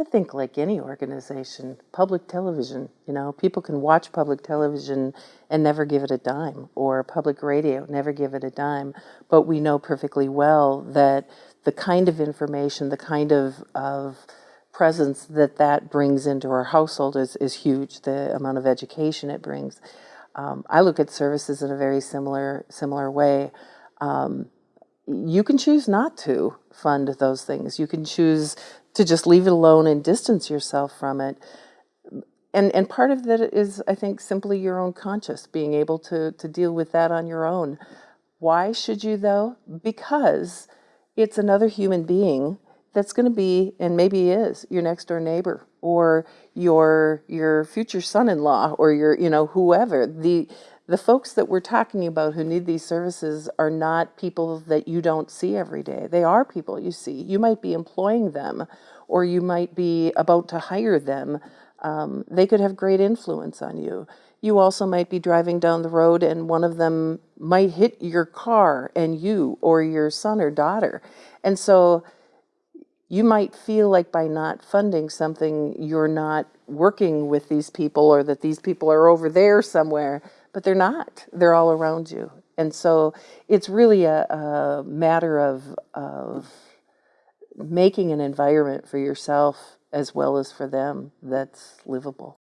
I think like any organization, public television, you know, people can watch public television and never give it a dime, or public radio, never give it a dime. But we know perfectly well that the kind of information, the kind of, of presence that that brings into our household is, is huge, the amount of education it brings. Um, I look at services in a very similar, similar way. Um, you can choose not to fund those things. You can choose to just leave it alone and distance yourself from it. And, and part of that is, I think, simply your own conscience, being able to, to deal with that on your own. Why should you, though? Because it's another human being that's going to be, and maybe is, your next door neighbor or your your future son-in-law or your, you know, whoever. The the folks that we're talking about who need these services are not people that you don't see every day. They are people you see. You might be employing them or you might be about to hire them. Um, they could have great influence on you. You also might be driving down the road and one of them might hit your car and you or your son or daughter. And so you might feel like by not funding something, you're not working with these people or that these people are over there somewhere but they're not. They're all around you. And so it's really a, a matter of, of making an environment for yourself as well as for them that's livable.